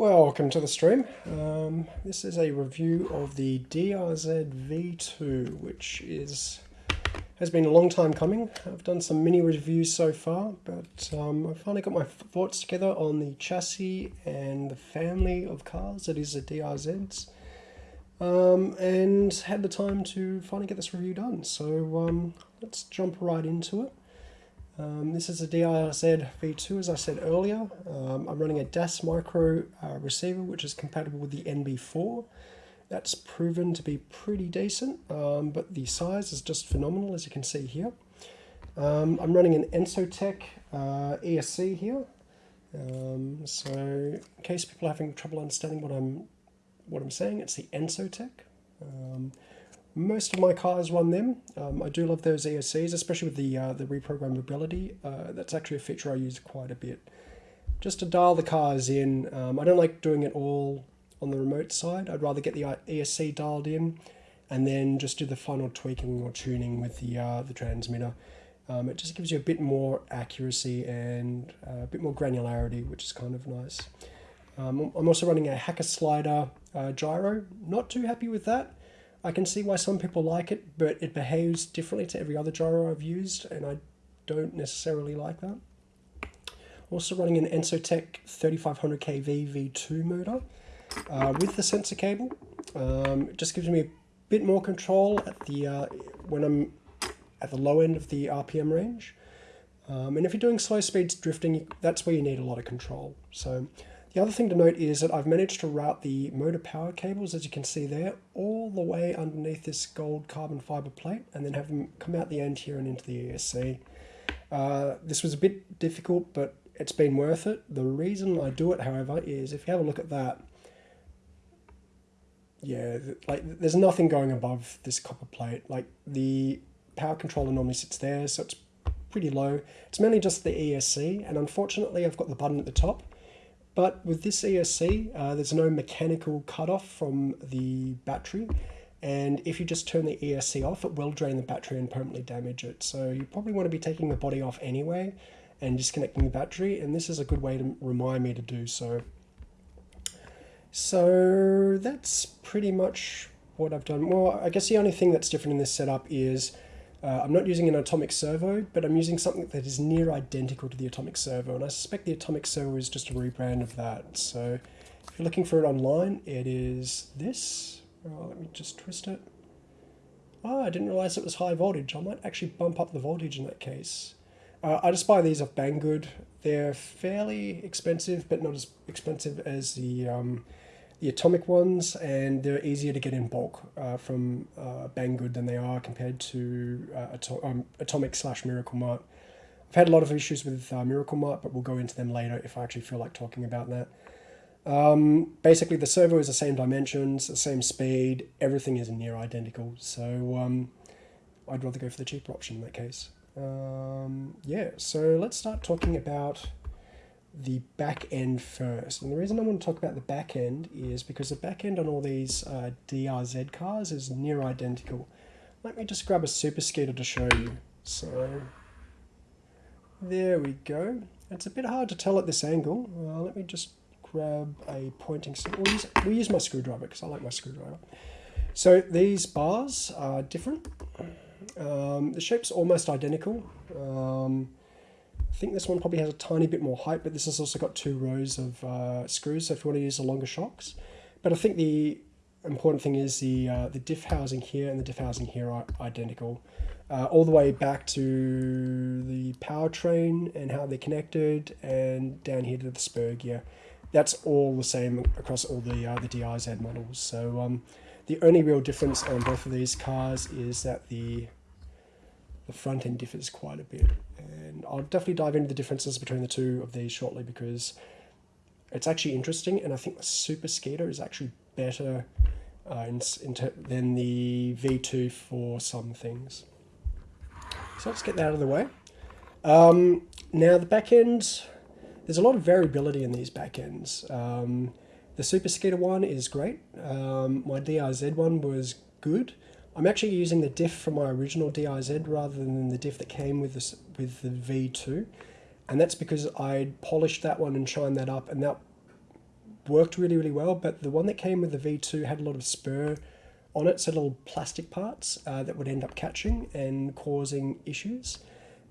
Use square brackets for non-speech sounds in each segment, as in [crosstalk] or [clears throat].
Welcome to the stream. Um, this is a review of the DRZ V2, which is has been a long time coming. I've done some mini reviews so far, but um, I finally got my thoughts together on the chassis and the family of cars that is the DRZs, um, and had the time to finally get this review done. So um, let's jump right into it. Um, this is a DRZ V2 as I said earlier. Um, I'm running a DAS micro uh, receiver which is compatible with the NB4. That's proven to be pretty decent, um, but the size is just phenomenal as you can see here. Um, I'm running an Ensotec uh, ESC here. Um, so in case people are having trouble understanding what I'm what I'm saying, it's the Ensotec. Most of my cars run them. Um, I do love those ESCs, especially with the uh, the reprogrammability. Uh, that's actually a feature I use quite a bit. Just to dial the cars in. Um, I don't like doing it all on the remote side. I'd rather get the uh, ESC dialed in and then just do the final tweaking or tuning with the, uh, the transmitter. Um, it just gives you a bit more accuracy and uh, a bit more granularity, which is kind of nice. Um, I'm also running a hacker slider uh, gyro. Not too happy with that. I can see why some people like it, but it behaves differently to every other gyro I've used, and I don't necessarily like that. Also running an Ensotec 3500 kV V2 motor uh, with the sensor cable. Um, it just gives me a bit more control at the uh, when I'm at the low end of the RPM range. Um, and if you're doing slow speeds drifting, that's where you need a lot of control. So the other thing to note is that I've managed to route the motor power cables, as you can see there, all the way underneath this gold carbon fiber plate and then have them come out the end here and into the ESC. Uh, this was a bit difficult, but it's been worth it. The reason I do it, however, is if you have a look at that, yeah, like there's nothing going above this copper plate. Like the power controller normally sits there, so it's pretty low. It's mainly just the ESC, and unfortunately I've got the button at the top, but with this ESC, uh, there's no mechanical cutoff from the battery. And if you just turn the ESC off, it will drain the battery and permanently damage it. So you probably want to be taking the body off anyway and disconnecting the battery. And this is a good way to remind me to do so. So that's pretty much what I've done. Well, I guess the only thing that's different in this setup is uh, I'm not using an atomic servo, but I'm using something that is near identical to the atomic servo, and I suspect the atomic servo is just a rebrand of that. So if you're looking for it online, it is this. Oh, let me just twist it. Oh, I didn't realize it was high voltage. I might actually bump up the voltage in that case. Uh, I just buy these off Banggood. They're fairly expensive, but not as expensive as the um, the atomic ones, and they're easier to get in bulk uh, from uh, Banggood than they are compared to uh, Ato um, Atomic slash Miracle Mart. I've had a lot of issues with uh, Miracle Mart, but we'll go into them later if I actually feel like talking about that. Um, basically, the servo is the same dimensions, the same speed, everything is near identical, so um, I'd rather go for the cheaper option in that case. Um, yeah, so let's start talking about the back end first. And the reason I want to talk about the back end is because the back end on all these uh, DRZ cars is near identical. Let me just grab a Super Skeeter to show you. So there we go. It's a bit hard to tell at this angle. Uh, let me just grab a pointing we'll use, we'll use my screwdriver because I like my screwdriver. So these bars are different. Um, the shape's almost identical. Um, think this one probably has a tiny bit more height, but this has also got two rows of uh, screws, so if you want to use the longer shocks. But I think the important thing is the uh, the diff housing here and the diff housing here are identical. Uh, all the way back to the powertrain and how they're connected, and down here to the spur gear. That's all the same across all the uh, the DRZ models. So um, the only real difference on both of these cars is that the the front end differs quite a bit. And I'll definitely dive into the differences between the two of these shortly because it's actually interesting and I think the Super Skeeter is actually better uh, in, in than the V2 for some things. So let's get that out of the way. Um, now the back end, there's a lot of variability in these back ends. Um, the Super Skeeter one is great. Um, my DRZ one was good. I'm actually using the diff from my original DRZ rather than the diff that came with this with the V2 and that's because I polished that one and shined that up and that worked really, really well, but the one that came with the V2 had a lot of spur on it, so little plastic parts uh, that would end up catching and causing issues.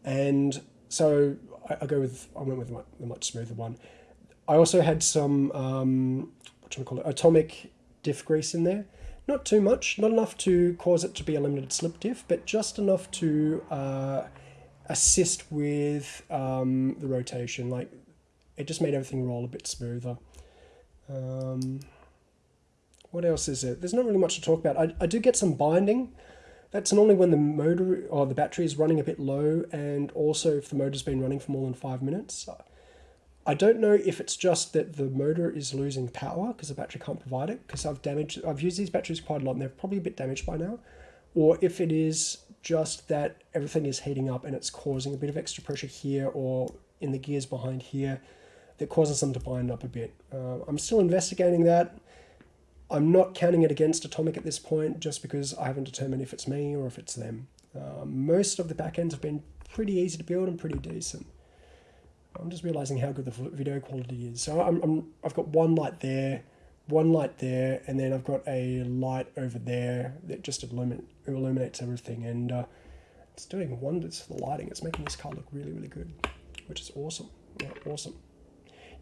And so I, I go with, I went with the much smoother one. I also had some, um, what should we call it, atomic diff grease in there. Not too much, not enough to cause it to be a limited slip diff, but just enough to uh, assist with um, the rotation. Like it just made everything roll a bit smoother. Um, what else is it? There's not really much to talk about. I, I do get some binding. That's normally when the motor or the battery is running a bit low and also if the motor's been running for more than five minutes. I don't know if it's just that the motor is losing power because the battery can't provide it because I've damaged, I've used these batteries quite a lot and they're probably a bit damaged by now. Or if it is just that everything is heating up and it's causing a bit of extra pressure here or in the gears behind here that causes them to bind up a bit. Uh, I'm still investigating that. I'm not counting it against Atomic at this point just because I haven't determined if it's me or if it's them. Uh, most of the backends have been pretty easy to build and pretty decent. I'm just realizing how good the video quality is. So I'm, I'm, I've got one light there, one light there, and then I've got a light over there that just illumin illuminates everything. And uh, it's doing wonders for the lighting. It's making this car look really, really good, which is awesome. Yeah, awesome.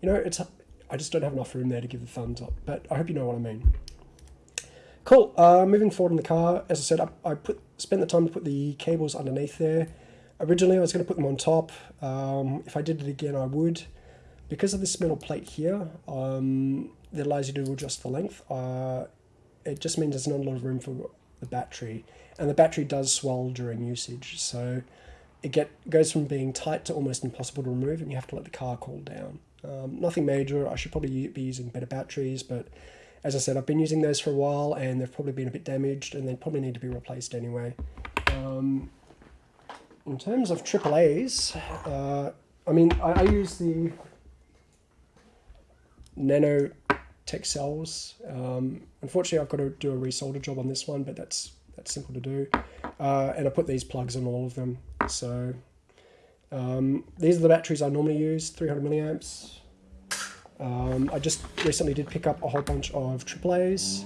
You know, it's I just don't have enough room there to give the thumbs up, but I hope you know what I mean. Cool, uh, moving forward in the car, as I said, I, I put spent the time to put the cables underneath there. Originally I was going to put them on top, um, if I did it again I would. Because of this metal plate here, um, that allows you to adjust the length, uh, it just means there's not a lot of room for the battery. And the battery does swell during usage, so it get goes from being tight to almost impossible to remove and you have to let the car cool down. Um, nothing major. I should probably be using better batteries, but as I said, I've been using those for a while and they've probably been a bit damaged and they probably need to be replaced anyway. Um, in terms of AAA's, uh, I mean, I, I, use the Nano Tech cells. Um, unfortunately, I've got to do a resolder job on this one, but that's that's simple to do. Uh, and I put these plugs on all of them. So um, these are the batteries I normally use, 300 milliamps. Um, I just recently did pick up a whole bunch of AAA's.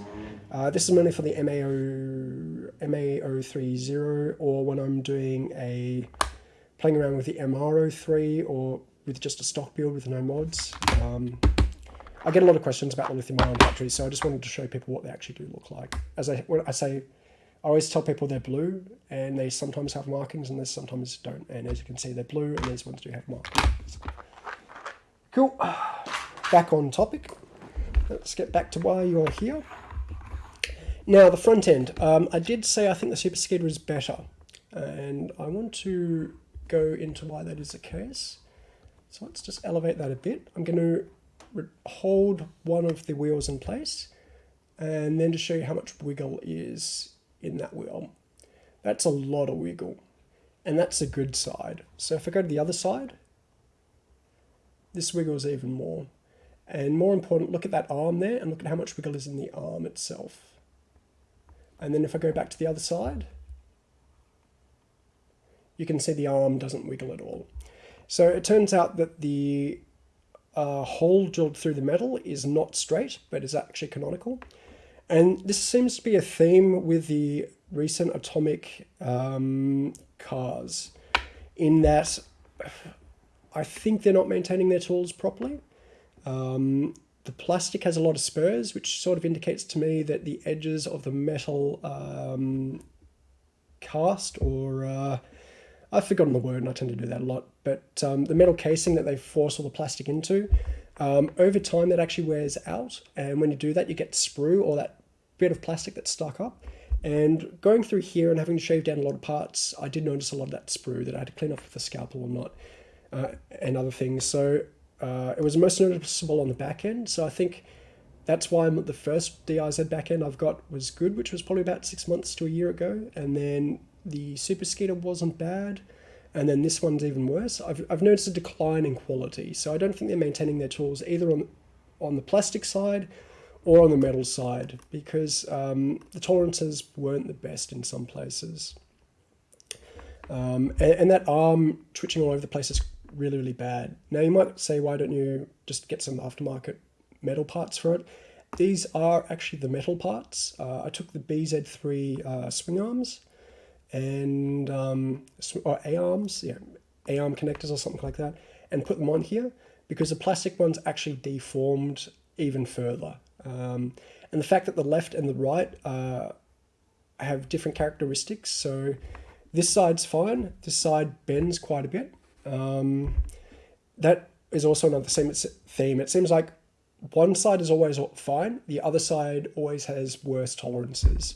Uh, this is mainly for the MAO, MA030 or when I'm doing a, playing around with the MR03 or with just a stock build with no mods. Um, I get a lot of questions about the lithium ion batteries, so I just wanted to show people what they actually do look like. As I, when I say I always tell people they're blue, and they sometimes have markings, and they sometimes don't. And as you can see, they're blue, and these ones do have markings. Cool. Back on topic. Let's get back to why you're here. Now, the front end. Um, I did say I think the Super Skeeter is better, and I want to go into why that is the case. So let's just elevate that a bit. I'm going to hold one of the wheels in place, and then to show you how much wiggle is in that wheel. That's a lot of wiggle. And that's the good side. So if I go to the other side, this wiggles even more. And more important, look at that arm there and look at how much wiggle is in the arm itself. And then if I go back to the other side, you can see the arm doesn't wiggle at all. So it turns out that the uh, hole drilled through the metal is not straight, but is actually canonical. And this seems to be a theme with the recent atomic um, cars, in that I think they're not maintaining their tools properly. Um, the plastic has a lot of spurs, which sort of indicates to me that the edges of the metal um, cast or uh, I've forgotten the word and I tend to do that a lot, but um, the metal casing that they force all the plastic into, um, over time that actually wears out. And when you do that, you get sprue or that bit of plastic that's stuck up. And going through here and having to shave down a lot of parts, I did notice a lot of that sprue that I had to clean off with a scalpel or not, uh, and other things. So uh, it was most noticeable on the back end. So I think that's why the first DRZ back end I've got was good, which was probably about six months to a year ago. And then the Super Skeeter wasn't bad. And then this one's even worse. I've, I've noticed a decline in quality. So I don't think they're maintaining their tools either on, on the plastic side or on the metal side because um, the tolerances weren't the best in some places. Um, and, and, that arm twitching all over the place is really, really bad. Now you might say, why don't you just get some aftermarket metal parts for it. These are actually the metal parts. Uh, I took the BZ3 uh, swing arms and um, or A arms, yeah, A arm connectors or something like that, and put them on here because the plastic ones actually deformed even further. Um, and the fact that the left and the right uh, have different characteristics, so this side's fine, this side bends quite a bit. Um, that is also another same theme. It seems like one side is always fine, the other side always has worse tolerances.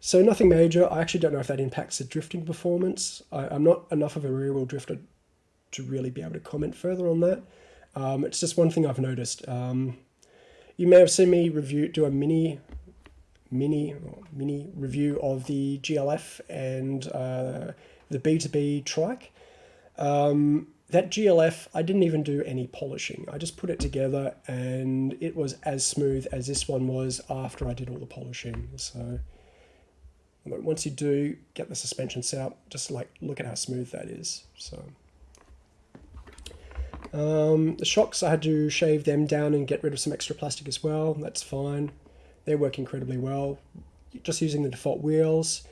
So nothing major. I actually don't know if that impacts the drifting performance. I, am not enough of a rear wheel drifter to really be able to comment further on that. Um, it's just one thing I've noticed. Um, you may have seen me review do a mini mini mini review of the GLF and uh, the B2B trike. Um, that GLF, I didn't even do any polishing. I just put it together and it was as smooth as this one was after I did all the polishing. So once you do get the suspension set up, just like look at how smooth that is. So um, the shocks, I had to shave them down and get rid of some extra plastic as well. That's fine. They work incredibly well. Just using the default wheels.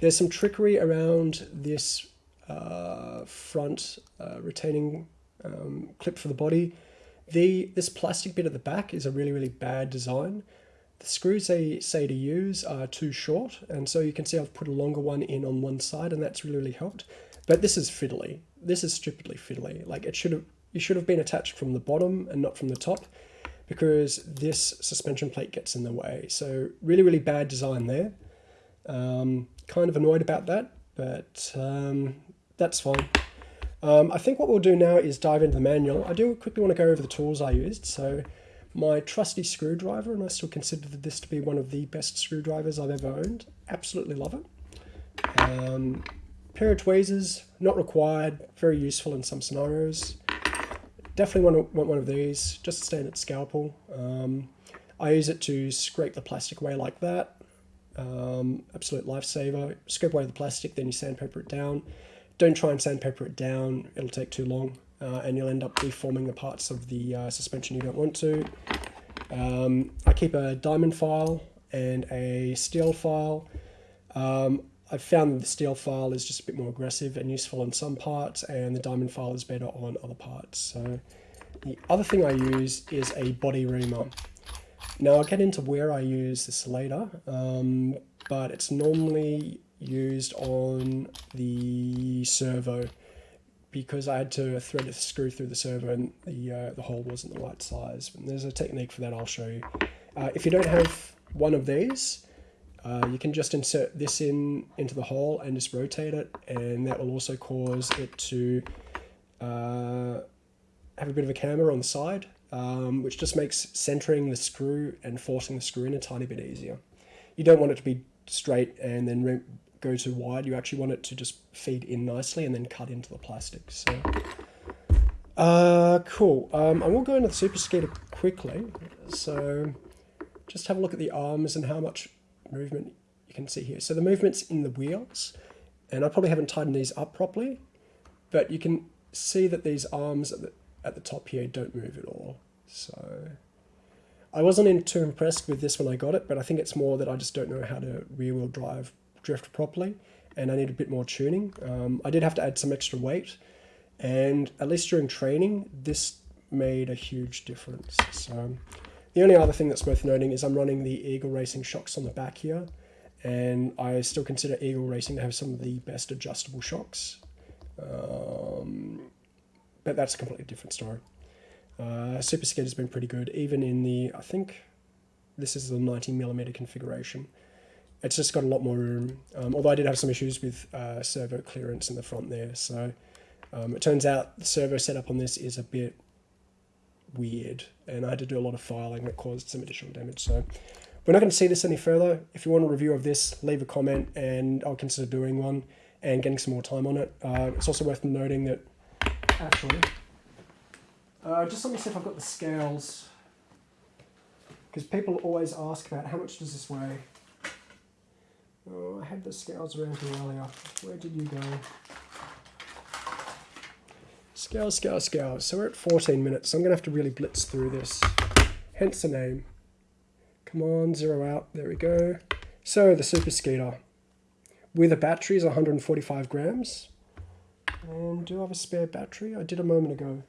There's some trickery around this uh, front uh, retaining um, clip for the body. The This plastic bit at the back is a really, really bad design. The screws they say to use are too short, and so you can see I've put a longer one in on one side, and that's really, really helped. But this is fiddly. This is stupidly fiddly. Like it should have, you should have been attached from the bottom and not from the top, because this suspension plate gets in the way. So really, really bad design there. Um, kind of annoyed about that, but um, that's fine. Um, I think what we'll do now is dive into the manual. I do quickly want to go over the tools I used. So my trusty screwdriver, and I still consider this to be one of the best screwdrivers I've ever owned. Absolutely love it. Um, pair of tweezers, not required, very useful in some scenarios. Definitely want, want one of these, just a standard scalpel. Um, I use it to scrape the plastic away like that. Um, absolute lifesaver. Scrape away the plastic, then you sandpaper it down. Don't try and sandpaper it down, it'll take too long uh, and you'll end up deforming the parts of the uh, suspension you don't want to. Um, I keep a diamond file and a steel file. Um, I've found that the steel file is just a bit more aggressive and useful on some parts and the diamond file is better on other parts. So the other thing I use is a body reamer. Now I'll get into where I use this later, um, but it's normally used on the servo because I had to thread a screw through the servo and the, uh, the hole wasn't the right size. And there's a technique for that I'll show you. Uh, if you don't have one of these, uh, you can just insert this in into the hole and just rotate it and that will also cause it to uh, have a bit of a camber on the side um, which just makes centering the screw and forcing the screw in a tiny bit easier. You don't want it to be straight and then go too wide. You actually want it to just feed in nicely and then cut into the plastic. So, uh, cool. Um, I will go into the Super Skeeter quickly. So just have a look at the arms and how much movement you can see here. So the movement's in the wheels, and I probably haven't tightened these up properly, but you can see that these arms at the, at the top here don't move at all. So I wasn't too impressed with this when I got it, but I think it's more that I just don't know how to rear wheel drive drift properly and I need a bit more tuning. Um, I did have to add some extra weight and at least during training this made a huge difference. So the only other thing that's worth noting is I'm running the Eagle Racing shocks on the back here and I still consider Eagle Racing to have some of the best adjustable shocks. Um, but that's a completely different story. Uh, Super Skeeter has been pretty good, even in the, I think this is the 90 millimeter configuration it's just got a lot more room. Um, although I did have some issues with uh, servo clearance in the front there. So um, it turns out the servo setup on this is a bit weird and I had to do a lot of filing that caused some additional damage. So we're not going to see this any further. If you want a review of this, leave a comment and I'll consider doing one and getting some more time on it. Uh, it's also worth noting that actually, uh, just let me see if I've got the scales because people always ask about how much does this weigh. Oh, I had the scales around here earlier. Where did you go? Scales, scales, scales. So we're at 14 minutes. So I'm going to have to really blitz through this. hence the name. Come on, zero out. There we go. So the Super Skeeter with a battery is 145 grams. And do I have a spare battery? I did a moment ago.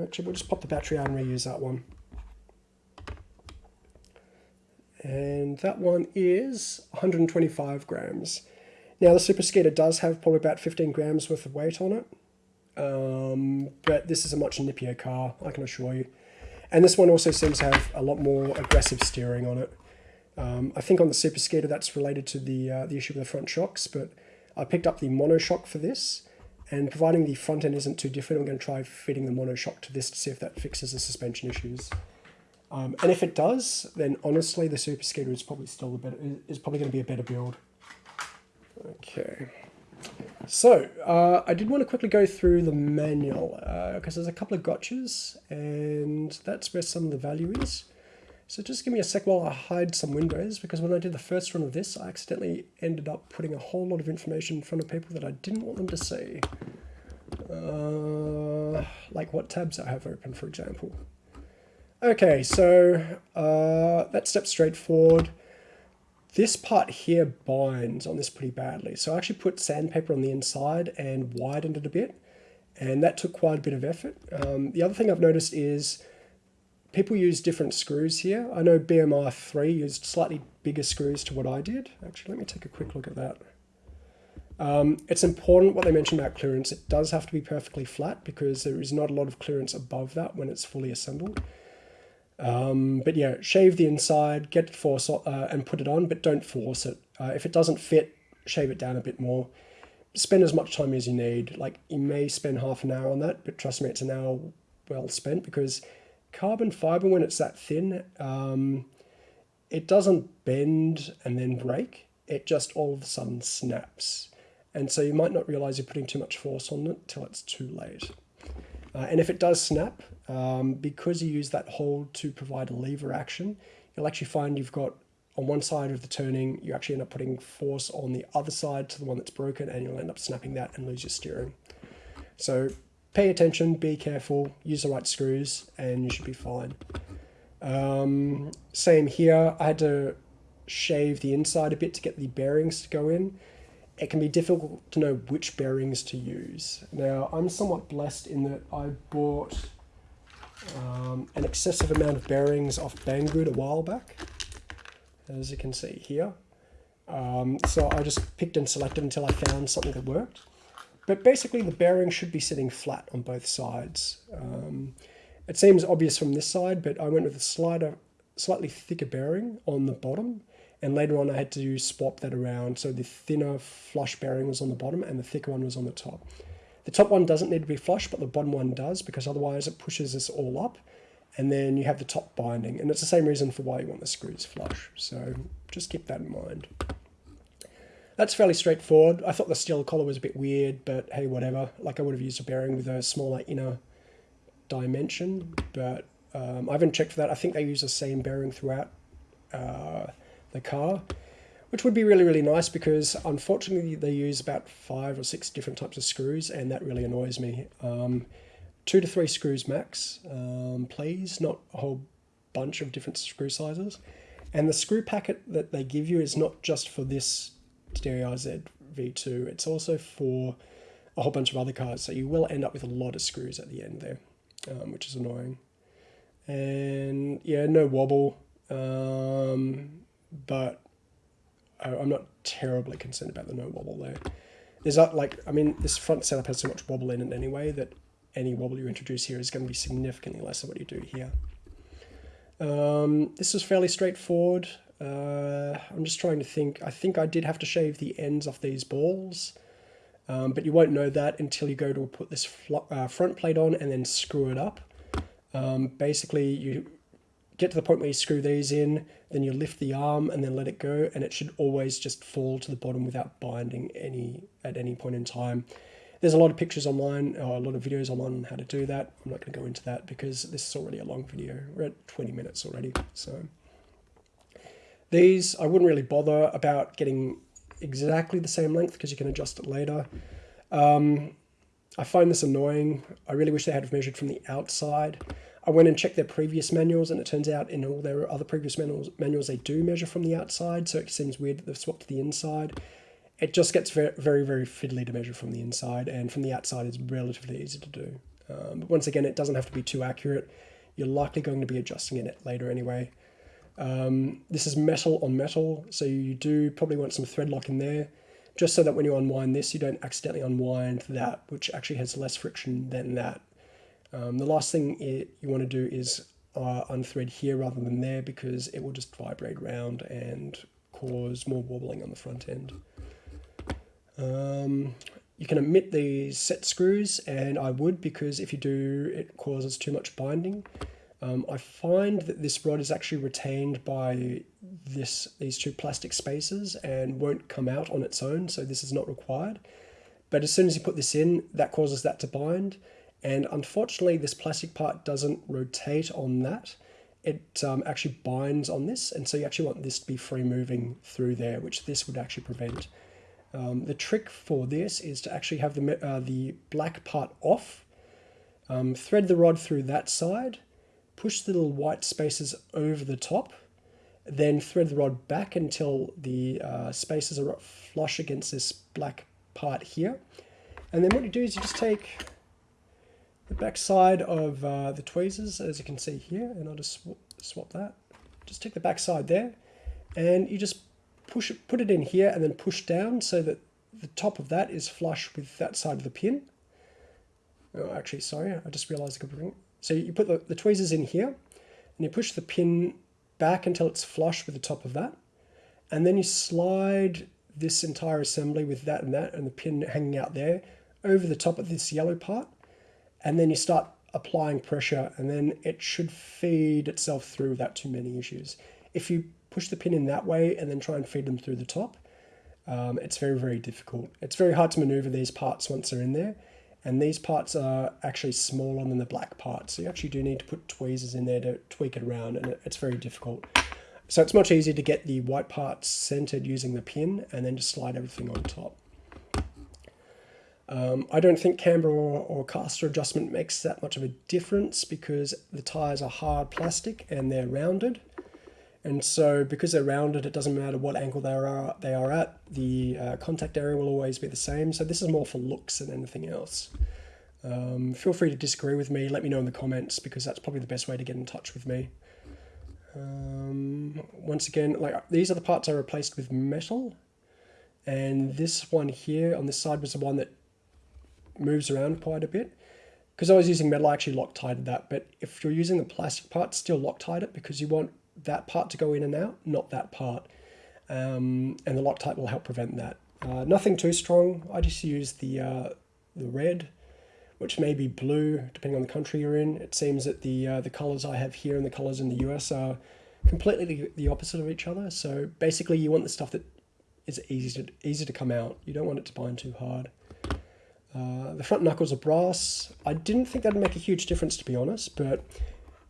Actually, we'll just pop the battery out and reuse that one. And that one is 125 grams. Now the Super Skeeter does have probably about 15 grams worth of weight on it. Um, but this is a much nippier car, I can assure you. And this one also seems to have a lot more aggressive steering on it. Um, I think on the Super Skeeter that's related to the, uh, the issue with the front shocks, but I picked up the monoshock for this, and providing the front end isn't too different, I'm going to try fitting the monoshock to this to see if that fixes the suspension issues. Um, and if it does, then honestly the Super Skeeter is probably still a better, is probably going to be a better build. Okay. So, uh, I did want to quickly go through the manual, because uh, there's a couple of gotchas, and that's where some of the value is. So just give me a sec while I hide some windows, because when I did the first run of this, I accidentally ended up putting a whole lot of information in front of people that I didn't want them to see. Uh, like what tabs I have open, for example. Okay, so uh, that step's straightforward. This part here binds on this pretty badly. So I actually put sandpaper on the inside and widened it a bit. And that took quite a bit of effort. Um, the other thing I've noticed is people use different screws here. I know BMR 3 used slightly bigger screws to what I did. Actually, let me take a quick look at that. Um, it's important what they mentioned about clearance. It does have to be perfectly flat because there is not a lot of clearance above that when it's fully assembled. Um, but yeah, shave the inside, get it force uh, and put it on, but don't force it. Uh, if it doesn't fit, shave it down a bit more. Spend as much time as you need. Like you may spend half an hour on that, but trust me, it's an hour well spent because carbon fiber, when it's that thin, um, it doesn't bend and then break. It just all of a sudden snaps. And so you might not realize you're putting too much force on it till it's too late. Uh, and if it does snap, um, because you use that hold to provide a lever action, you'll actually find you've got on one side of the turning, you actually end up putting force on the other side to the one that's broken and you'll end up snapping that and lose your steering. So pay attention, be careful, use the right screws, and you should be fine. Um, same here, I had to shave the inside a bit to get the bearings to go in. It can be difficult to know which bearings to use. Now, I'm somewhat blessed in that I bought um, an excessive amount of bearings off Banggood a while back, as you can see here. Um, so I just picked and selected until I found something that worked. But basically the bearing should be sitting flat on both sides. Um, it seems obvious from this side, but I went with a slightly thicker bearing on the bottom. And later on I had to swap that around. So the thinner flush bearing was on the bottom and the thicker one was on the top. The top one doesn't need to be flush, but the bottom one does because otherwise it pushes this all up and then you have the top binding. And it's the same reason for why you want the screws flush. So just keep that in mind. That's fairly straightforward. I thought the steel collar was a bit weird, but hey, whatever. Like I would have used a bearing with a smaller inner dimension, but um, I haven't checked for that. I think they use the same bearing throughout uh, the car, which would be really, really nice because unfortunately they use about five or six different types of screws and that really annoys me. Um, two to three screws max, um, please, not a whole bunch of different screw sizes. And the screw packet that they give you is not just for this RZ V2. It's also for a whole bunch of other cars, so you will end up with a lot of screws at the end there, um, which is annoying. And yeah, no wobble, um, but I'm not terribly concerned about the no wobble there. There's not like, I mean, this front setup has so much wobble in it anyway that any wobble you introduce here is going to be significantly less than what you do here. Um, this is fairly straightforward. Uh, I'm just trying to think. I think I did have to shave the ends off these balls, um, but you won't know that until you go to put this uh, front plate on and then screw it up. Um, basically, you get to the point where you screw these in, then you lift the arm and then let it go, and it should always just fall to the bottom without binding any at any point in time. There's a lot of pictures online, or a lot of videos online on how to do that. I'm not going to go into that because this is already a long video. We're at 20 minutes already, so... These, I wouldn't really bother about getting exactly the same length because you can adjust it later. Um, I find this annoying. I really wish they had measured from the outside. I went and checked their previous manuals, and it turns out in all their other previous manuals, manuals they do measure from the outside, so it seems weird that they've swapped to the inside. It just gets very, very, very fiddly to measure from the inside, and from the outside is relatively easy to do. Um, but once again, it doesn't have to be too accurate. You're likely going to be adjusting it later anyway. Um, this is metal on metal, so you do probably want some thread lock in there, just so that when you unwind this, you don't accidentally unwind that, which actually has less friction than that. Um, the last thing it, you want to do is uh, unthread here rather than there because it will just vibrate around and cause more wobbling on the front end. Um, you can omit these set screws and I would because if you do it causes too much binding. Um, I find that this rod is actually retained by this these two plastic spaces and won't come out on its own so this is not required. But as soon as you put this in that causes that to bind and unfortunately, this plastic part doesn't rotate on that. It um, actually binds on this, and so you actually want this to be free moving through there, which this would actually prevent. Um, the trick for this is to actually have the, uh, the black part off, um, thread the rod through that side, push the little white spaces over the top, then thread the rod back until the uh, spaces are flush against this black part here. And then what you do is you just take the back side of uh, the tweezers, as you can see here, and I'll just sw swap that. Just take the back side there, and you just push it, put it in here, and then push down so that the top of that is flush with that side of the pin. Oh, actually, sorry, I just realized I could bring. So you put the, the tweezers in here, and you push the pin back until it's flush with the top of that, and then you slide this entire assembly with that and that, and the pin hanging out there, over the top of this yellow part, and then you start applying pressure and then it should feed itself through without too many issues. If you push the pin in that way and then try and feed them through the top, um, it's very, very difficult. It's very hard to maneuver these parts once they're in there. And these parts are actually smaller than the black parts. So you actually do need to put tweezers in there to tweak it around and it's very difficult. So it's much easier to get the white parts centered using the pin and then just slide everything on top. Um, I don't think camber or, or, caster adjustment makes that much of a difference because the tires are hard plastic and they're rounded. And so because they're rounded, it doesn't matter what angle they are, they are at, the uh, contact area will always be the same. So this is more for looks than anything else. Um, feel free to disagree with me, let me know in the comments because that's probably the best way to get in touch with me. Um, once again, like these are the parts I replaced with metal. And this one here on this side was the one that moves around quite a bit. Because I was using metal, I actually Loctited that. But if you're using the plastic part, still Loctite it because you want that part to go in and out, not that part. Um, and the Loctite will help prevent that. Uh, nothing too strong. I just use the uh, the red, which may be blue depending on the country you're in. It seems that the uh, the colors I have here and the colors in the US are completely the opposite of each other. So basically, you want the stuff that is easy to easy to come out. You don't want it to bind too hard. Uh, the front knuckles are brass. I didn't think that'd make a huge difference to be honest, but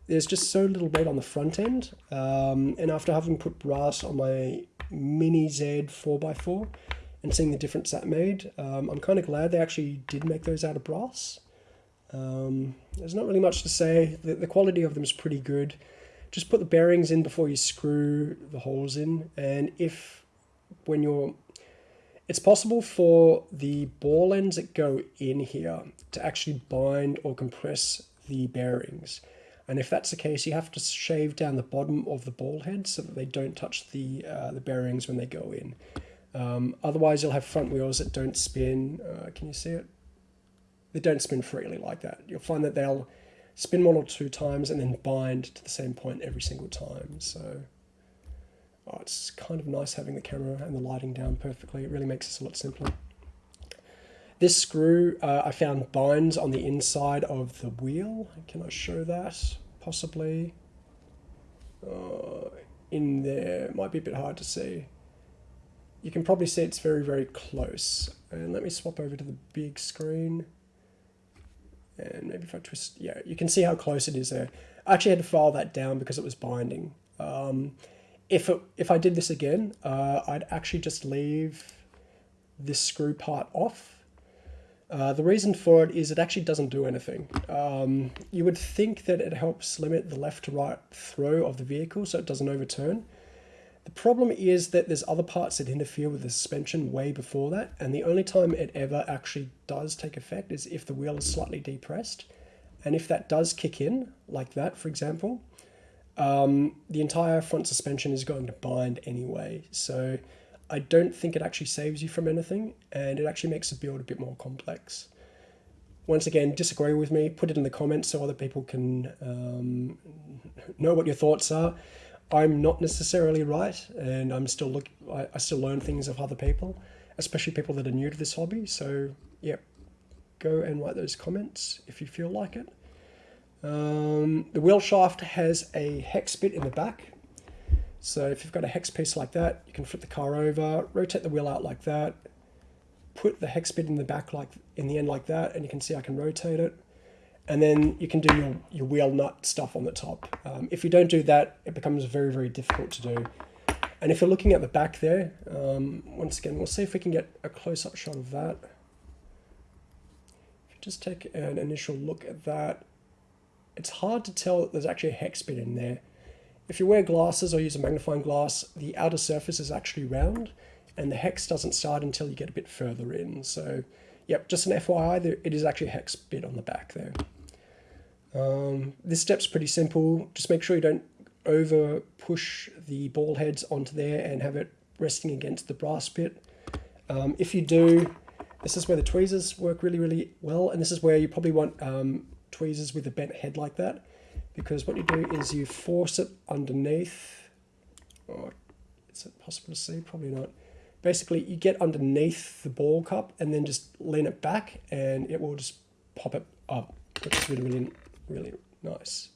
there's just so little weight on the front end. Um, and after having put brass on my Mini Z 4x4 and seeing the difference that made, um, I'm kind of glad they actually did make those out of brass. Um, there's not really much to say. The, the quality of them is pretty good. Just put the bearings in before you screw the holes in. And if when you're it's possible for the ball ends that go in here to actually bind or compress the bearings. And if that's the case, you have to shave down the bottom of the ball head so that they don't touch the, uh, the bearings when they go in. Um, otherwise, you'll have front wheels that don't spin. Uh, can you see it? They don't spin freely like that. You'll find that they'll spin one or two times and then bind to the same point every single time. So oh, it's kind of nice having the camera and the lighting down perfectly. It really makes this a lot simpler. This screw uh, I found binds on the inside of the wheel. Can I show that? Possibly. Uh, in there, might be a bit hard to see. You can probably see it's very, very close. And let me swap over to the big screen. And maybe if I twist, yeah, you can see how close it is there. I actually had to file that down because it was binding. Um, if, it, if I did this again, uh, I'd actually just leave this screw part off Uh, the reason for it is it actually doesn't do anything. Um, you would think that it helps limit the left to right throw of the vehicle so it doesn't overturn. The problem is that there's other parts that interfere with the suspension way before that, and the only time it ever actually does take effect is if the wheel is slightly depressed. And if that does kick in, like that, for example, um, the entire front suspension is going to bind anyway. So I don't think it actually saves you from anything, and it actually makes the build a bit more complex. Once again, disagree with me, put it in the comments so other people can um, know what your thoughts are. I'm not necessarily right, and I'm still look. I, I still learn things of other people, especially people that are new to this hobby. So yeah, go and write those comments if you feel like it. Um, the wheel shaft has a hex bit in the back. So if you've got a hex piece like that, you can flip the car over, rotate the wheel out like that, put the hex bit in the back like in the end like that, and you can see I can rotate it. And then you can do your, your wheel nut stuff on the top. Um, if you don't do that, it becomes very, very difficult to do. And if you're looking at the back there, um, once again, we'll see if we can get a close-up shot of that. If you just take an initial look at that, it's hard to tell that there's actually a hex bit in there. If you wear glasses or use a magnifying glass, the outer surface is actually round and the hex doesn't start until you get a bit further in. So, yep, just an FYI, there, it is actually a hex bit on the back there. Um, this step's pretty simple. Just make sure you don't over push the ball heads onto there and have it resting against the brass bit. Um, if you do, this is where the tweezers work really, really well. And this is where you probably want um, tweezers with a bent head like that because what you do is you force it underneath. Oh, is it possible to see? Probably not. Basically you get underneath the ball cup and then just lean it back and it will just pop it up which is really really really nice.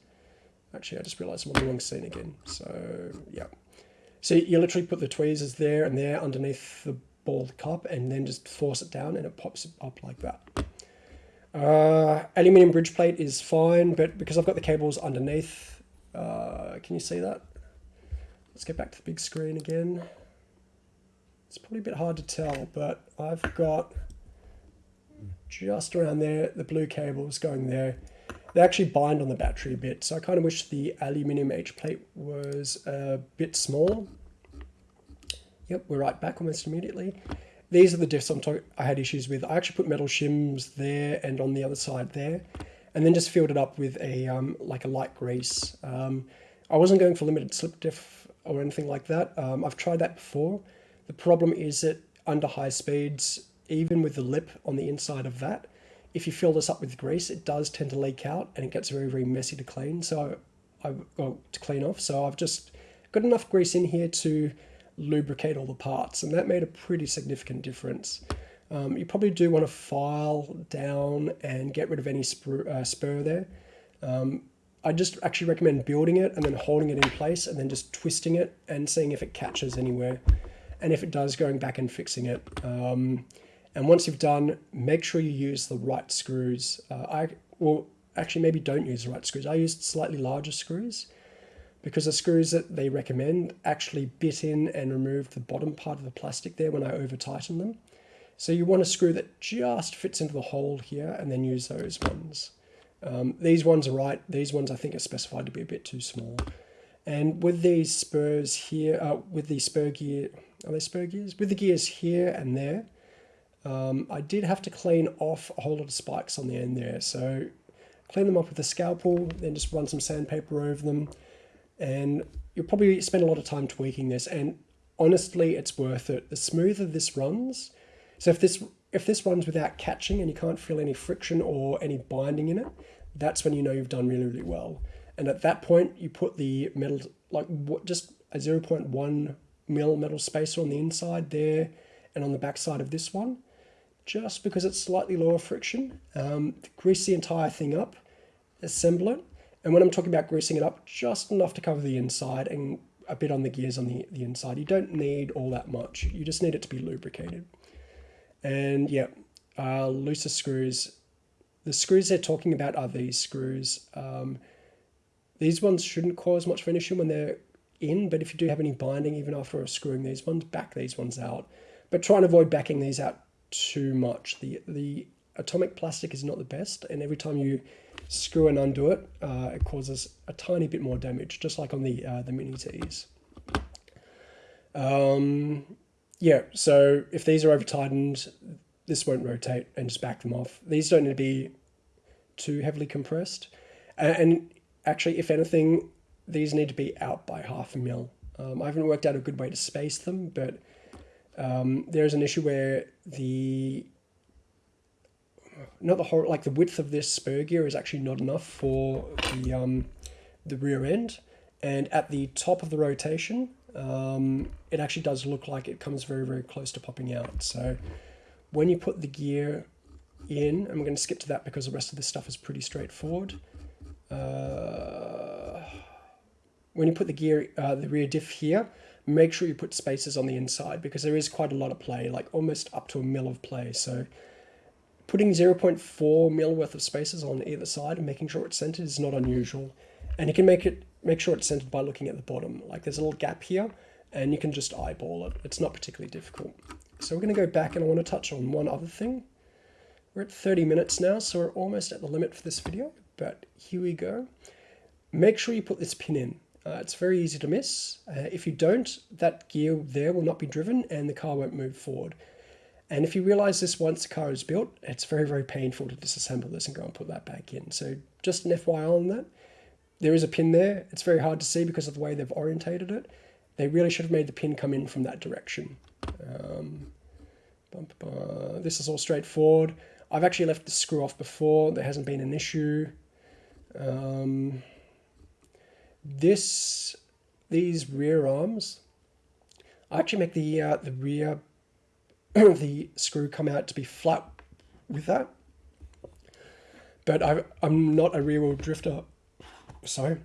Actually I just realized I'm on the wrong scene again. So yeah. So you literally put the tweezers there and there underneath the ball cup and then just force it down and it pops up like that uh, aluminium bridge plate is fine, but because I've got the cables underneath, uh, can you see that? Let's get back to the big screen again. It's probably a bit hard to tell, but I've got just around there, the blue cables going there. They actually bind on the battery a bit, so I kind of wish the aluminium H plate was a bit smaller. Yep, we're right back almost immediately these are the diffs I'm I had issues with. I actually put metal shims there and on the other side there, and then just filled it up with a um, like a light grease. Um, I wasn't going for limited slip diff or anything like that. Um, I've tried that before. The problem is that under high speeds, even with the lip on the inside of that, if you fill this up with grease, it does tend to leak out and it gets very, very messy to clean. So I, well, to clean off. So I've just got enough grease in here to lubricate all the parts, and that made a pretty significant difference. Um, you probably do want to file down and get rid of any spur, uh, spur there. Um, I just actually recommend building it and then holding it in place and then just twisting it and seeing if it catches anywhere. And if it does, going back and fixing it. Um, and once you've done, make sure you use the right screws. Uh, I well, actually maybe don't use the right screws. I used slightly larger screws because the screws that they recommend actually bit in and removed the bottom part of the plastic there when I over tightened them. So you want a screw that just fits into the hole here and then use those ones. Um, these ones are right. These ones I think are specified to be a bit too small. And with these spurs here, uh, with the spur gear, are they spur gears? With the gears here and there, um, I did have to clean off a whole lot of spikes on the end there. So clean them up with a scalpel, then just run some sandpaper over them and you'll probably spend a lot of time tweaking this and honestly it's worth it. The smoother this runs so if this if this runs without catching and you can't feel any friction or any binding in it that's when you know you've done really really well. And at that point you put the metal like just a 0.1 mil metal spacer on the inside there and on the back side of this one just because it's slightly lower friction. Um, grease the entire thing up assemble it and when I'm talking about greasing it up, just enough to cover the inside and a bit on the gears on the, the inside. You don't need all that much. You just need it to be lubricated. And yeah, uh, looser screws. The screws they're talking about are these screws. Um, these ones shouldn't cause much of an issue when they're in, but if you do have any binding, even after screwing these ones, back these ones out. But try and avoid backing these out too much. The, the atomic plastic is not the best, and every time you screw and undo it, uh, it causes a tiny bit more damage, just like on the uh, the mini T's. Um, yeah, so if these are over tightened, this won't rotate and just back them off. These don't need to be too heavily compressed. And actually, if anything, these need to be out by half a mil. Um, I haven't worked out a good way to space them, but um, there's an issue where the not the whole like the width of this spur gear is actually not enough for the um, the rear end, and at the top of the rotation, um, it actually does look like it comes very very close to popping out. So when you put the gear in, I'm going to skip to that because the rest of this stuff is pretty straightforward. Uh, when you put the gear, uh, the rear diff here, make sure you put spacers on the inside because there is quite a lot of play, like almost up to a mil of play. So putting 0.4 mil worth of spaces on either side and making sure it's centered is not unusual. And you can make it make sure it's centered by looking at the bottom. Like there's a little gap here and you can just eyeball it. It's not particularly difficult. So we're going to go back and I want to touch on one other thing. We're at 30 minutes now, so we're almost at the limit for this video, but here we go. Make sure you put this pin in. Uh, it's very easy to miss. Uh, if you don't, that gear there will not be driven and the car won't move forward. And if you realize this once the car is built, it's very, very painful to disassemble this and go and put that back in. So just an FYI on that. There is a pin there. It's very hard to see because of the way they've orientated it. They really should have made the pin come in from that direction. Um, this is all straightforward. I've actually left the screw off before. There hasn't been an issue. Um, this, these rear arms, I actually make the uh, the rear [clears throat] the screw come out to be flat with that. But I, I'm not a rear wheel drifter, so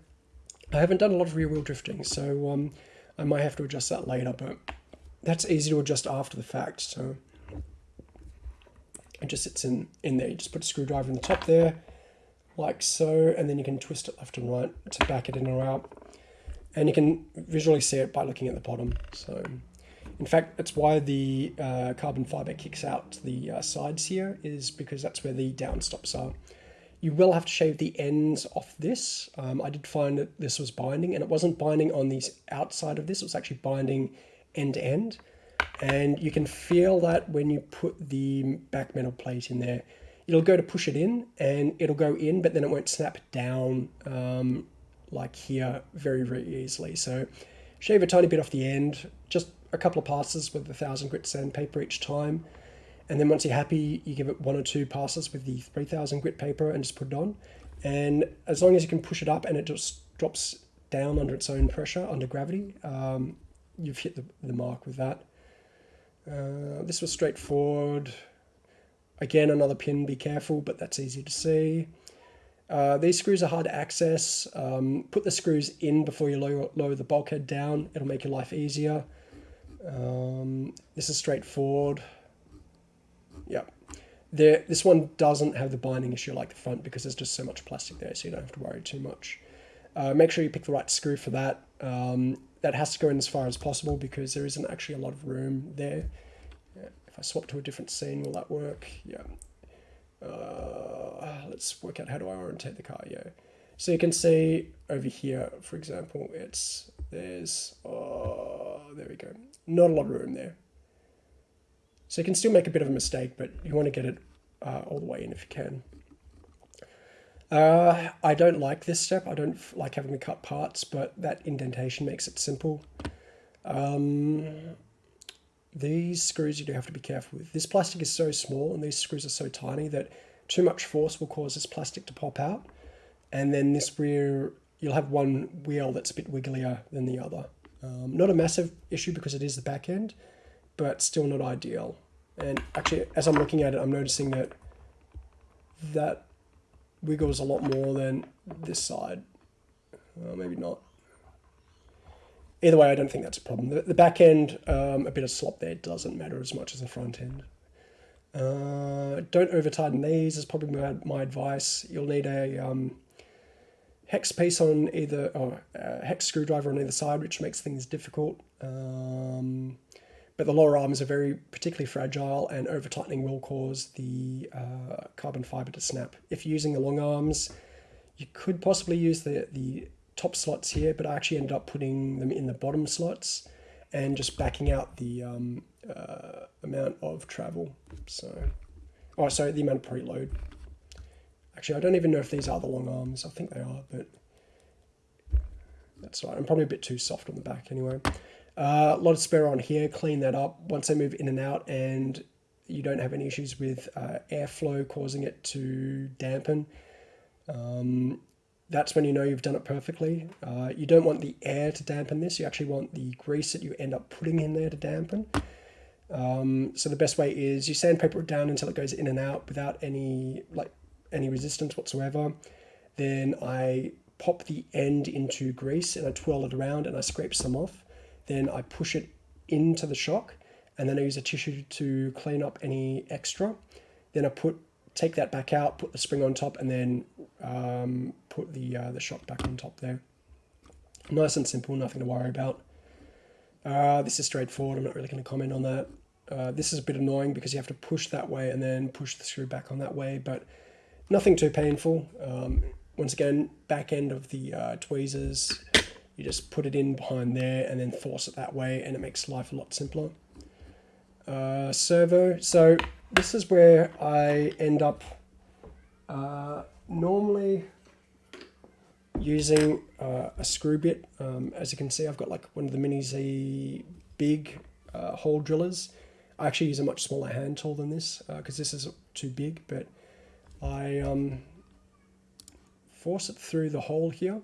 I haven't done a lot of rear wheel drifting. So um, I might have to adjust that later, but that's easy to adjust after the fact. So it just sits in in there. You just put a screwdriver in the top there like so, and then you can twist it left and right to back it in or out. And you can visually see it by looking at the bottom. So, in fact, that's why the uh, carbon fiber kicks out to the uh, sides here, is because that's where the downstops are. You will have to shave the ends off this. Um, I did find that this was binding, and it wasn't binding on the outside of this, it was actually binding end to end. And you can feel that when you put the back metal plate in there it'll go to push it in and it'll go in, but then it won't snap down um, like here very, very easily. So shave a tiny bit off the end, just a couple of passes with a 1000 grit sandpaper each time. And then once you're happy, you give it one or two passes with the 3000 grit paper and just put it on. And as long as you can push it up and it just drops down under its own pressure, under gravity, um, you've hit the, the mark with that. Uh, this was straightforward. Again, another pin, be careful, but that's easy to see. Uh, these screws are hard to access. Um, put the screws in before you lower, lower, the bulkhead down. It'll make your life easier. Um, this is straightforward. Yep. There, this one doesn't have the binding issue like the front because there's just so much plastic there, so you don't have to worry too much. Uh, make sure you pick the right screw for that. Um, that has to go in as far as possible because there isn't actually a lot of room there. If I swap to a different scene, will that work? Yeah. Uh, let's work out how do I orientate the car. Yeah. So you can see over here, for example, it's there's oh there we go. Not a lot of room there. So you can still make a bit of a mistake, but you want to get it uh, all the way in if you can. Uh, I don't like this step. I don't like having to cut parts, but that indentation makes it simple. Um, these screws you do have to be careful with. This plastic is so small and these screws are so tiny that too much force will cause this plastic to pop out. And then this rear, you'll have one wheel that's a bit wigglier than the other. Um, not a massive issue because it is the back end, but still not ideal. And actually, as I'm looking at it, I'm noticing that that wiggles a lot more than this side. Uh, maybe not either way, I don't think that's a problem. The, the back end, um, a bit of slop there doesn't matter as much as the front end. Uh, don't over tighten these is probably my, my advice. You'll need a um, hex piece on either, or a hex screwdriver on either side, which makes things difficult. Um, but the lower arms are very particularly fragile and over tightening will cause the uh, carbon fiber to snap. If you're using the long arms, you could possibly use the, the top slots here, but I actually ended up putting them in the bottom slots and just backing out the um, uh, amount of travel. So, oh, sorry, the amount of preload. Actually, I don't even know if these are the long arms. I think they are, but that's right. I'm probably a bit too soft on the back anyway. Uh, a lot of spare on here. Clean that up once they move in and out, and you don't have any issues with uh, airflow causing it to dampen. Um, that's when you know you've done it perfectly. Uh, you don't want the air to dampen this. You actually want the grease that you end up putting in there to dampen. Um, so the best way is you sandpaper it down until it goes in and out without any like any resistance whatsoever. Then I pop the end into grease and I twirl it around and I scrape some off. Then I push it into the shock and then I use a tissue to clean up any extra. Then I put take that back out, put the spring on top, and then um, put the uh, the shock back on top there. Nice and simple, nothing to worry about. Uh, this is straightforward, I'm not really going to comment on that. Uh, this is a bit annoying because you have to push that way and then push the screw back on that way, but nothing too painful. Um, once again, back end of the uh, tweezers, you just put it in behind there and then force it that way and it makes life a lot simpler. Uh, servo, so this is where I end up uh, normally using uh, a screw bit. Um, as you can see, I've got like one of the Mini Z big uh, hole drillers. I actually use a much smaller hand tool than this because uh, this is too big, but I um, force it through the hole here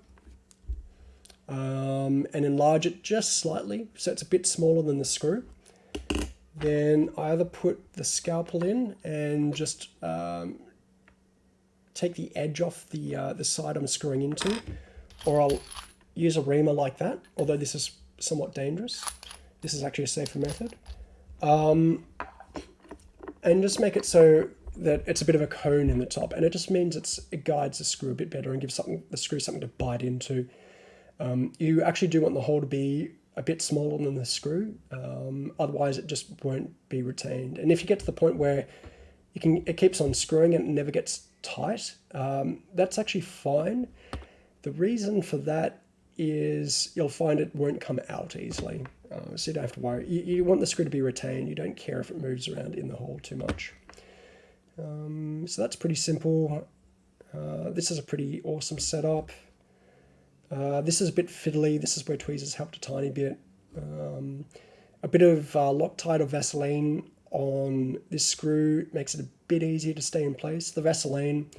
um, and enlarge it just slightly so it's a bit smaller than the screw. Then I either put the scalpel in and just um, take the edge off the, uh, the side I'm screwing into, or I'll use a reamer like that, although this is somewhat dangerous. This is actually a safer method. Um, and just make it so that it's a bit of a cone in the top, and it just means it's, it guides the screw a bit better and gives something the screw something to bite into. Um, you actually do want the hole to be a bit smaller than the screw. Um, otherwise, it just won't be retained. And if you get to the point where you can, it keeps on screwing and it never gets tight, um, that's actually fine. The reason for that is you'll find it won't come out easily. Uh, so you don't have to worry. You, you, want the screw to be retained. You don't care if it moves around in the hole too much. Um, so that's pretty simple. Uh, this is a pretty awesome setup. Uh, this is a bit fiddly. This is where tweezers helped a tiny bit. Um, a bit of uh, Loctite or Vaseline on this screw makes it a bit easier to stay in place. The Vaseline,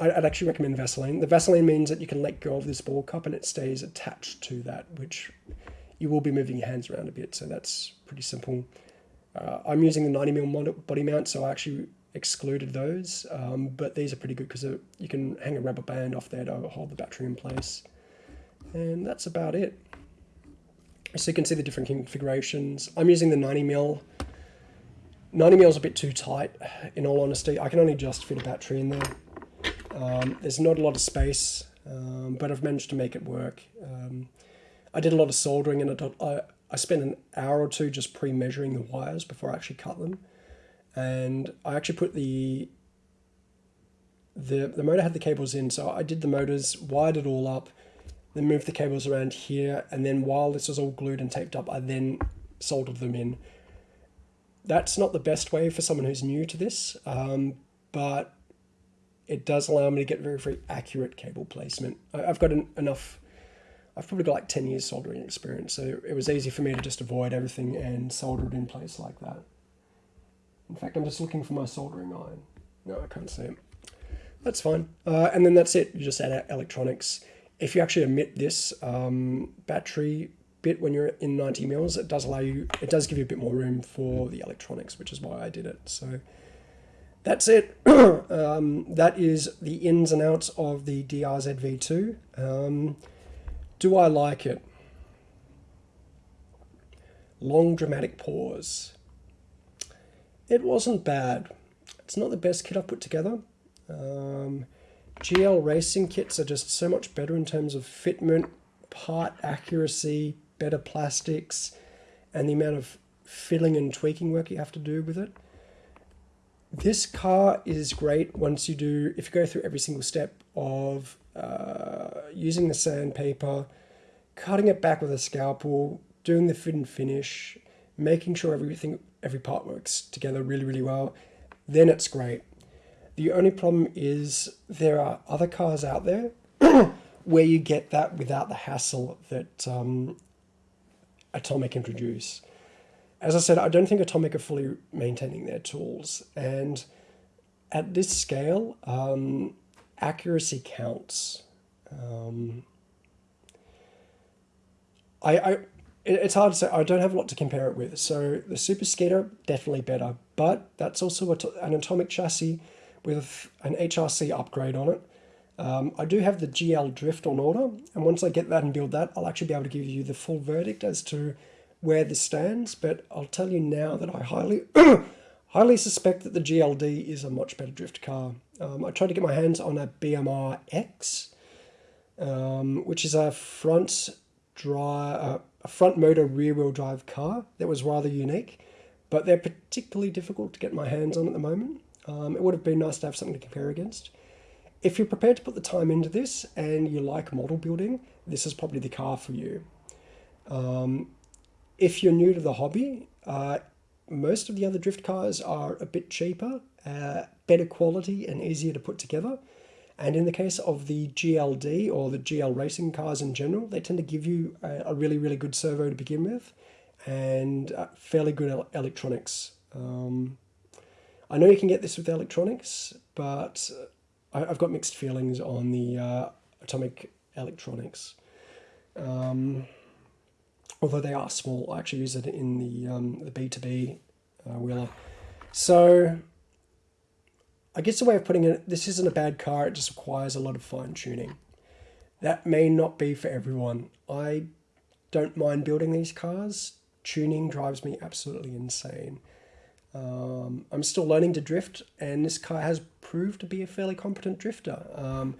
I'd actually recommend Vaseline. The Vaseline means that you can let go of this ball cup and it stays attached to that, which you will be moving your hands around a bit, so that's pretty simple. Uh, I'm using the 90mm body mount, so I actually excluded those, um, but these are pretty good because you can hang a rubber band off there to hold the battery in place. And that's about it. So you can see the different configurations. I'm using the 90mm. 90mm is a bit too tight, in all honesty. I can only just fit a battery in there. Um, there's not a lot of space, um, but I've managed to make it work. Um, I did a lot of soldering and I, I spent an hour or two just pre-measuring the wires before I actually cut them and I actually put the the the motor had the cables in, so I did the motors, wired it all up, then moved the cables around here, and then while this was all glued and taped up, I then soldered them in. That's not the best way for someone who's new to this, um, but it does allow me to get very, very accurate cable placement. I've got an, enough, I've probably got like 10 years soldering experience, so it was easy for me to just avoid everything and solder it in place like that. In fact, I'm just looking for my soldering iron. No, I can't see it. That's fine. Uh, and then that's it. You just add electronics. If you actually omit this um, battery bit when you're in 90 mils, it does allow you, it does give you a bit more room for the electronics, which is why I did it. So that's it. [clears throat] um, that is the ins and outs of the DRZ V2. Um, do I like it? Long dramatic pause. It wasn't bad. It's not the best kit I've put together. Um, GL racing kits are just so much better in terms of fitment, part accuracy, better plastics, and the amount of fiddling and tweaking work you have to do with it. This car is great once you do, if you go through every single step of uh, using the sandpaper, cutting it back with a scalpel, doing the fit and finish, making sure everything, every part works together really, really well, then it's great. The only problem is there are other cars out there [clears throat] where you get that without the hassle that um, Atomic introduce. As I said, I don't think Atomic are fully maintaining their tools, and at this scale, um, accuracy counts. Um, I, I it's hard to say. I don't have a lot to compare it with. So the Super Skeeter definitely better, but that's also an atomic chassis with an HRC upgrade on it. Um, I do have the GL Drift on order, and once I get that and build that, I'll actually be able to give you the full verdict as to where this stands. But I'll tell you now that I highly, [coughs] highly suspect that the GLD is a much better drift car. Um, I tried to get my hands on a BMR X, um, which is a front drive, uh, a front motor rear wheel drive car that was rather unique, but they're particularly difficult to get my hands on at the moment. Um, it would have been nice to have something to compare against. If you're prepared to put the time into this and you like model building, this is probably the car for you. Um, if you're new to the hobby, uh, most of the other drift cars are a bit cheaper, uh, better quality and easier to put together. And in the case of the GLD or the GL racing cars in general, they tend to give you a, a really, really good servo to begin with and uh, fairly good electronics. Um, I know you can get this with electronics, but I, have got mixed feelings on the uh, atomic electronics. Um, although they are small, I actually use it in the um, the B2B uh, wheeler. So I guess the way of putting it, this isn't a bad car, it just requires a lot of fine tuning. That may not be for everyone. I don't mind building these cars. Tuning drives me absolutely insane. Um, I'm still learning to drift, and this car has proved to be a fairly competent drifter. Um,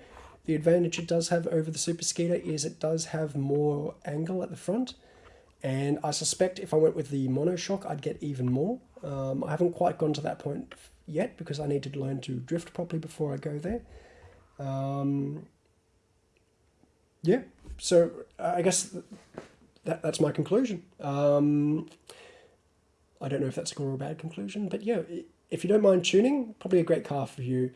the advantage it does have over the Super Skeeter is it does have more angle at the front, and I suspect if I went with the monoshock, I'd get even more. Um, I haven't quite gone to that point yet because I need to learn to drift properly before I go there. Um, yeah, so I guess that, that's my conclusion. Um, I don't know if that's a good or a bad conclusion, but yeah, if you don't mind tuning, probably a great car for you.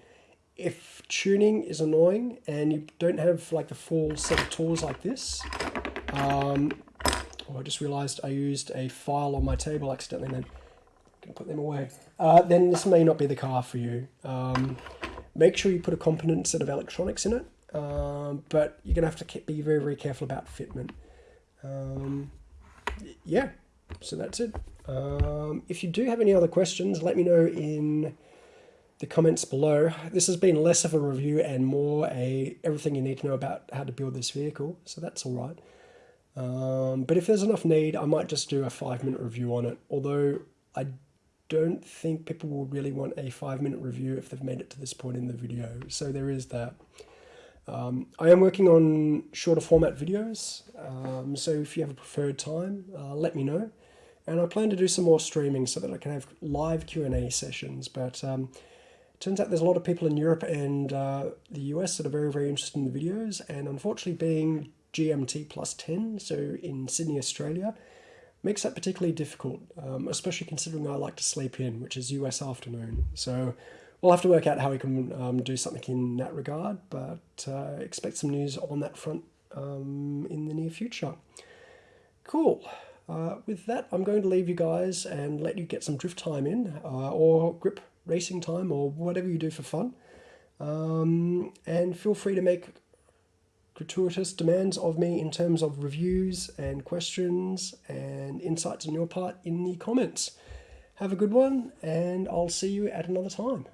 If tuning is annoying and you don't have like the full set of tools like this, um, oh, I just realized I used a file on my table accidentally then. Put them away. Uh, then this may not be the car for you. Um, make sure you put a competent set of electronics in it, um, but you're to have to be very, very careful about fitment. Um, yeah, so that's it. Um, if you do have any other questions, let me know in the comments below. This has been less of a review and more a everything you need to know about how to build this vehicle, so that's all right. Um, but if there's enough need, I might just do a five minute review on it, although I don't think people will really want a five minute review if they've made it to this point in the video, so there is that. Um, I am working on shorter format videos, um, so if you have a preferred time, uh, let me know and I plan to do some more streaming so that I can have live Q&A sessions, but um, turns out there's a lot of people in Europe and uh, the US that are very, very interested in the videos, and unfortunately being GMT plus 10, so in Sydney, Australia, makes that particularly difficult, um, especially considering I like to sleep in, which is US afternoon. So we'll have to work out how we can um, do something in that regard, but uh, expect some news on that front um, in the near future. Cool. Uh, with that, I'm going to leave you guys and let you get some drift time in, uh, or grip racing time, or whatever you do for fun. Um, and feel free to make gratuitous demands of me in terms of reviews and questions and insights on your part in the comments. Have a good one, and I'll see you at another time.